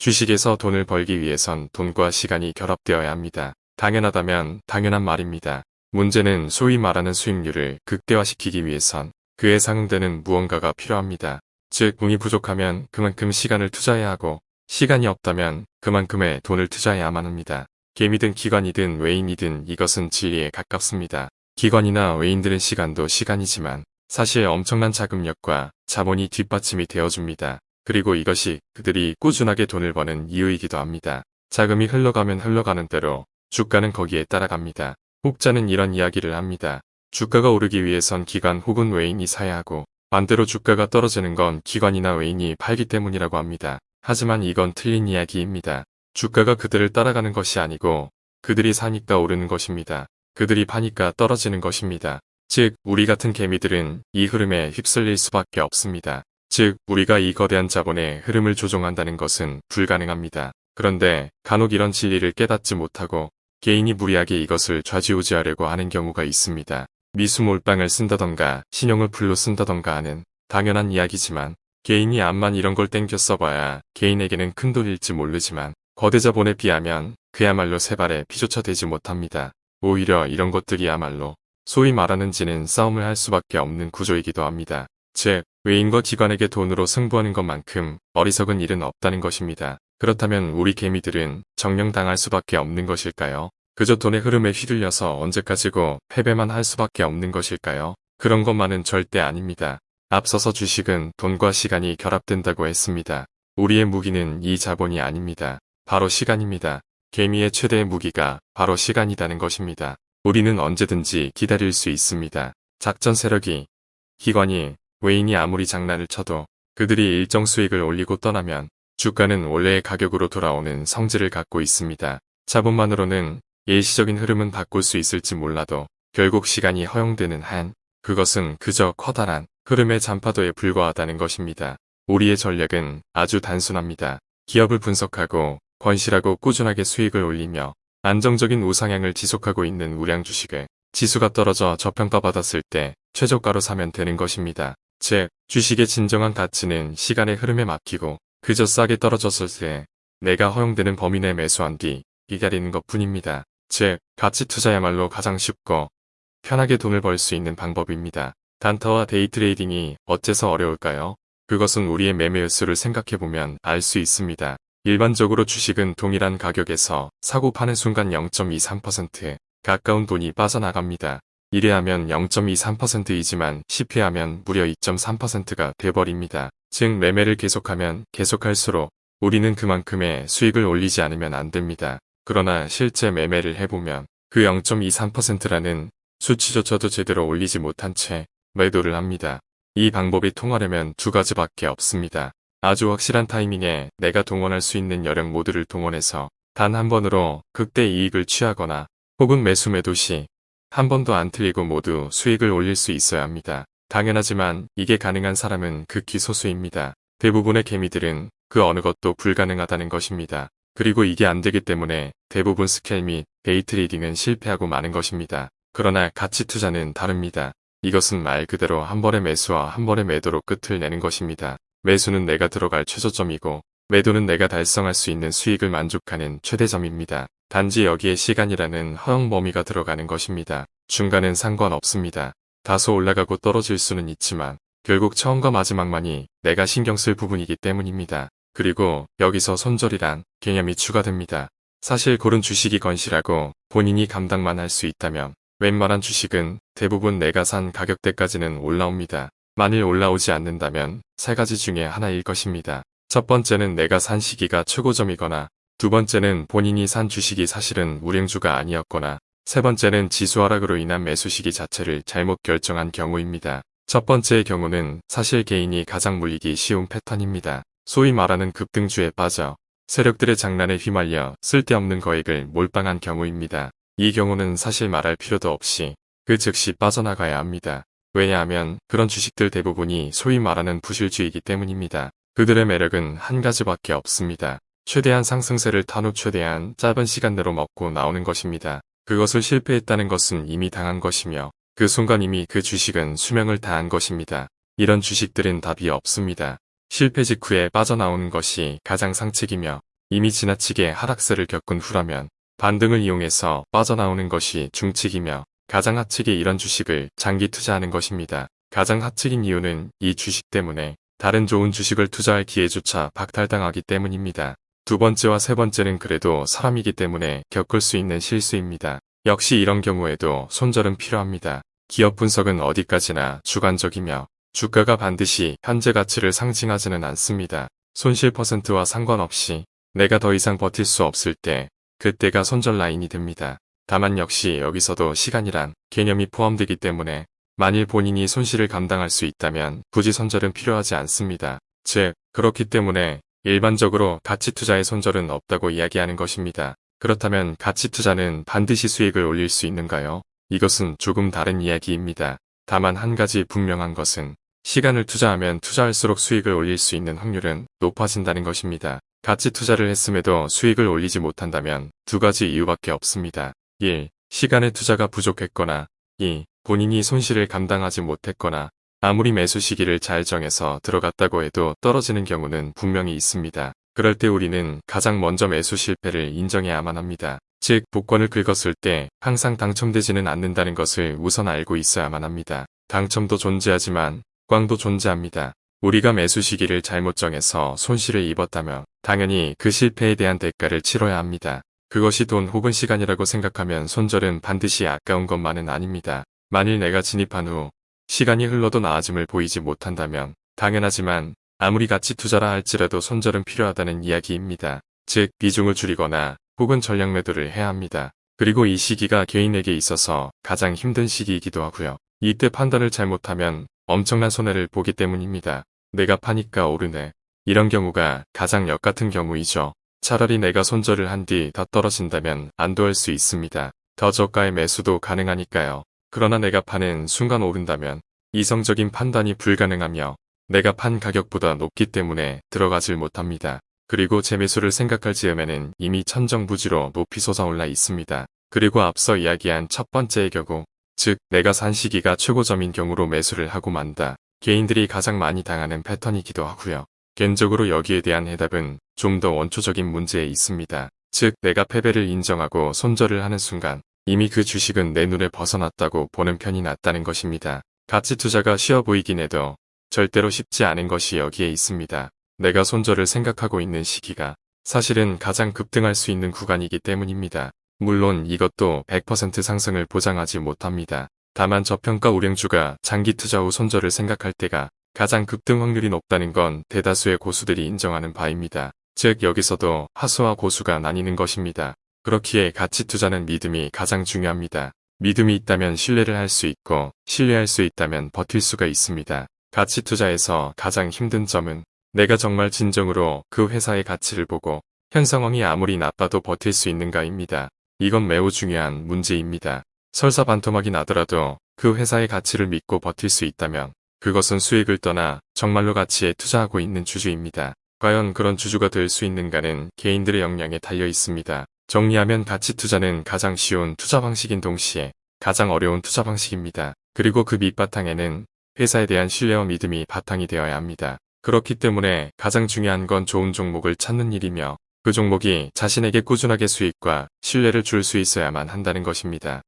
주식에서 돈을 벌기 위해선 돈과 시간이 결합되어야 합니다. 당연하다면 당연한 말입니다. 문제는 소위 말하는 수익률을 극대화시키기 위해선 그에 상응되는 무언가가 필요합니다. 즉, 운이 부족하면 그만큼 시간을 투자해야 하고 시간이 없다면 그만큼의 돈을 투자해야만 합니다. 개미든 기관이든 외인이든 이것은 진리에 가깝습니다. 기관이나 외인들은 시간도 시간이지만 사실 엄청난 자금력과 자본이 뒷받침이 되어줍니다. 그리고 이것이 그들이 꾸준하게 돈을 버는 이유이기도 합니다. 자금이 흘러가면 흘러가는 대로 주가는 거기에 따라갑니다. 혹자는 이런 이야기를 합니다. 주가가 오르기 위해선 기관 혹은 외인이 사야 하고 반대로 주가가 떨어지는 건 기관이나 외인이 팔기 때문이라고 합니다. 하지만 이건 틀린 이야기입니다. 주가가 그들을 따라가는 것이 아니고 그들이 사니까 오르는 것입니다. 그들이 파니까 떨어지는 것입니다. 즉 우리 같은 개미들은 이 흐름에 휩쓸릴 수밖에 없습니다. 즉 우리가 이 거대한 자본의 흐름을 조종한다는 것은 불가능합니다. 그런데 간혹 이런 진리를 깨닫지 못하고 개인이 무리하게 이것을 좌지우지하려고 하는 경우가 있습니다. 미수 몰빵을 쓴다던가 신용을 풀로 쓴다던가 하는 당연한 이야기지만 개인이 암만 이런 걸 땡겨 써봐야 개인에게는 큰 돈일지 모르지만 거대 자본에 비하면 그야말로 세 발에 피조차 되지 못합니다. 오히려 이런 것들이야말로 소위 말하는 지는 싸움을 할 수밖에 없는 구조이기도 합니다. 즉, 외인과 기관에게 돈으로 승부하는 것만큼 어리석은 일은 없다는 것입니다. 그렇다면 우리 개미들은 정령당할 수밖에 없는 것일까요? 그저 돈의 흐름에 휘둘려서 언제까지고 패배만 할 수밖에 없는 것일까요? 그런 것만은 절대 아닙니다. 앞서서 주식은 돈과 시간이 결합된다고 했습니다. 우리의 무기는 이 자본이 아닙니다. 바로 시간입니다. 개미의 최대의 무기가 바로 시간이라는 것입니다. 우리는 언제든지 기다릴 수 있습니다. 작전 세력이, 기관이, 외인이 아무리 장난을 쳐도 그들이 일정 수익을 올리고 떠나면 주가는 원래의 가격으로 돌아오는 성질을 갖고 있습니다. 자본만으로는 일시적인 흐름은 바꿀 수 있을지 몰라도 결국 시간이 허용되는 한 그것은 그저 커다란 흐름의 잔파도에 불과하다는 것입니다. 우리의 전략은 아주 단순합니다. 기업을 분석하고 건실하고 꾸준하게 수익을 올리며 안정적인 우상향을 지속하고 있는 우량 주식을 지수가 떨어져 저평가받았을 때 최저가로 사면 되는 것입니다. 즉, 주식의 진정한 가치는 시간의 흐름에 맡기고 그저 싸게 떨어졌을 때 내가 허용되는 범위 내 매수한 뒤 기다리는 것 뿐입니다. 즉, 가치 투자야말로 가장 쉽고 편하게 돈을 벌 수 있는 방법입니다. 단타와 데이 트레이딩이 어째서 어려울까요? 그것은 우리의 매매 횟수를 생각해보면 알 수 있습니다. 일반적으로 주식은 동일한 가격에서 사고 파는 순간 0.23% 가까운 돈이 빠져나갑니다. 1회하면 0.23%이지만 10회하면 무려 2.3%가 돼버립니다. 즉 매매를 계속하면 계속할수록 우리는 그만큼의 수익을 올리지 않으면 안 됩니다. 그러나 실제 매매를 해보면 그 0.23%라는 수치조차도 제대로 올리지 못한 채 매도를 합니다. 이 방법이 통하려면 두 가지밖에 없습니다. 아주 확실한 타이밍에 내가 동원할 수 있는 여력 모두를 동원해서 단 한 번으로 극대 이익을 취하거나 혹은 매수 매도 시 한 번도 안 틀리고 모두 수익을 올릴 수 있어야 합니다. 당연하지만 이게 가능한 사람은 극히 소수입니다. 대부분의 개미들은 그 어느 것도 불가능하다는 것입니다. 그리고 이게 안 되기 때문에 대부분 scalping 및 데이 트레이딩은 실패하고 마는 것입니다. 그러나 가치 투자는 다릅니다. 이것은 말 그대로 한 번의 매수와 한 번의 매도로 끝을 내는 것입니다. 매수는 내가 들어갈 최저점이고 매도는 내가 달성할 수 있는 수익을 만족하는 최대점입니다. 단지 여기에 시간이라는 허용 범위가 들어가는 것입니다. 중간은 상관없습니다. 다소 올라가고 떨어질 수는 있지만 결국 처음과 마지막만이 내가 신경 쓸 부분이기 때문입니다. 그리고 여기서 손절이란 개념이 추가됩니다. 사실 고른 주식이 건실하고 본인이 감당만 할 수 있다면 웬만한 주식은 대부분 내가 산 가격대까지는 올라옵니다. 만일 올라오지 않는다면 세 가지 중에 하나일 것입니다. 첫 번째는 내가 산 시기가 최고점이거나 두 번째는 본인이 산 주식이 사실은 우량주가 아니었거나 세 번째는 지수 하락으로 인한 매수 시기 자체를 잘못 결정한 경우입니다. 첫 번째의 경우는 사실 개인이 가장 물리기 쉬운 패턴입니다. 소위 말하는 급등주에 빠져 세력들의 장난에 휘말려 쓸데없는 거액을 몰빵한 경우입니다. 이 경우는 사실 말할 필요도 없이 그 즉시 빠져나가야 합니다. 왜냐하면 그런 주식들 대부분이 소위 말하는 부실주이기 때문입니다. 그들의 매력은 한 가지밖에 없습니다. 최대한 상승세를 탄 후 최대한 짧은 시간 내로 먹고 나오는 것입니다. 그것을 실패했다는 것은 이미 당한 것이며 그 순간 이미 그 주식은 수명을 다한 것입니다. 이런 주식들은 답이 없습니다. 실패 직후에 빠져나오는 것이 가장 상책이며 이미 지나치게 하락세를 겪은 후라면 반등을 이용해서 빠져나오는 것이 중칙이며 가장 하측이 이런 주식을 장기 투자하는 것입니다. 가장 하측인 이유는 이 주식 때문에 다른 좋은 주식을 투자할 기회조차 박탈당하기 때문입니다. 두 번째와 세 번째는 그래도 사람이기 때문에 겪을 수 있는 실수입니다. 역시 이런 경우에도 손절은 필요합니다. 기업 분석은 어디까지나 주관적이며 주가가 반드시 현재 가치를 상징하지는 않습니다. 손실 퍼센트와 상관없이 내가 더 이상 버틸 수 없을 때 그때가 손절 라인이 됩니다. 다만 역시 여기서도 시간이란 개념이 포함되기 때문에 만일 본인이 손실을 감당할 수 있다면 굳이 손절은 필요하지 않습니다. 즉, 그렇기 때문에 일반적으로 가치 투자의 손절은 없다고 이야기하는 것입니다. 그렇다면 가치 투자는 반드시 수익을 올릴 수 있는가요? 이것은 조금 다른 이야기입니다. 다만 한 가지 분명한 것은 시간을 투자하면 투자할수록 수익을 올릴 수 있는 확률은 높아진다는 것입니다. 가치 투자를 했음에도 수익을 올리지 못한다면 두 가지 이유밖에 없습니다. 1. 시간의 투자가 부족했거나 2. 본인이 손실을 감당하지 못했거나 아무리 매수 시기를 잘 정해서 들어갔다고 해도 떨어지는 경우는 분명히 있습니다. 그럴 때 우리는 가장 먼저 매수 실패를 인정해야만 합니다. 즉 복권을 긁었을 때 항상 당첨되지는 않는다는 것을 우선 알고 있어야만 합니다. 당첨도 존재하지만 꽝도 존재합니다. 우리가 매수 시기를 잘못 정해서 손실을 입었다면 당연히 그 실패에 대한 대가를 치러야 합니다. 그것이 돈 혹은 시간이라고 생각하면 손절은 반드시 아까운 것만은 아닙니다. 만일 내가 진입한 후 시간이 흘러도 나아짐을 보이지 못한다면 당연하지만 아무리 가치 투자라 할지라도 손절은 필요하다는 이야기입니다. 즉 비중을 줄이거나 혹은 전략 매도를 해야 합니다. 그리고 이 시기가 개인에게 있어서 가장 힘든 시기이기도 하고요. 이때 판단을 잘못하면 엄청난 손해를 보기 때문입니다. 내가 파니까 오르네. 이런 경우가 가장 역같은 경우이죠. 차라리 내가 손절을 한뒤더 떨어진다면 안도할 수 있습니다. 더 저가의 매수도 가능하니까요. 그러나 내가 파는 순간 오른다면 이성적인 판단이 불가능하며 내가 판 가격보다 높기 때문에 들어가질 못합니다. 그리고 재 매수를 생각할 즈음에는 이미 천정부지로 높이 솟아올라 있습니다. 그리고 앞서 이야기한 첫 번째의 경우, 즉 내가 산 시기가 최고점인 경우로 매수를 하고 만다. 개인들이 가장 많이 당하는 패턴이기도 하고요. 개인적으로 여기에 대한 해답은 좀 더 원초적인 문제에 있습니다. 즉 내가 패배를 인정하고 손절을 하는 순간 이미 그 주식은 내 눈에 벗어났다고 보는 편이 낫다는 것입니다. 가치 투자가 쉬워 보이긴 해도 절대로 쉽지 않은 것이 여기에 있습니다. 내가 손절을 생각하고 있는 시기가 사실은 가장 급등할 수 있는 구간이기 때문입니다. 물론 이것도 100% 상승을 보장하지 못합니다. 다만 저평가 우량주가 장기 투자 후 손절을 생각할 때가 가장 급등 확률이 높다는 건 대다수의 고수들이 인정하는 바입니다. 즉 여기서도 하수와 고수가 나뉘는 것입니다. 그렇기에 가치 투자는 믿음이 가장 중요합니다. 믿음이 있다면 신뢰를 할 수 있고 신뢰할 수 있다면 버틸 수가 있습니다. 가치 투자에서 가장 힘든 점은 내가 정말 진정으로 그 회사의 가치를 보고 현 상황이 아무리 나빠도 버틸 수 있는가입니다. 이건 매우 중요한 문제입니다. 설사 반토막이 나더라도 그 회사의 가치를 믿고 버틸 수 있다면 그것은 수익을 떠나 정말로 가치에 투자하고 있는 주주입니다. 과연 그런 주주가 될 수 있는가는 개인들의 역량에 달려 있습니다. 정리하면 가치 투자는 가장 쉬운 투자 방식인 동시에 가장 어려운 투자 방식입니다. 그리고 그 밑바탕에는 회사에 대한 신뢰와 믿음이 바탕이 되어야 합니다. 그렇기 때문에 가장 중요한 건 좋은 종목을 찾는 일이며 그 종목이 자신에게 꾸준하게 수익과 신뢰를 줄 수 있어야만 한다는 것입니다.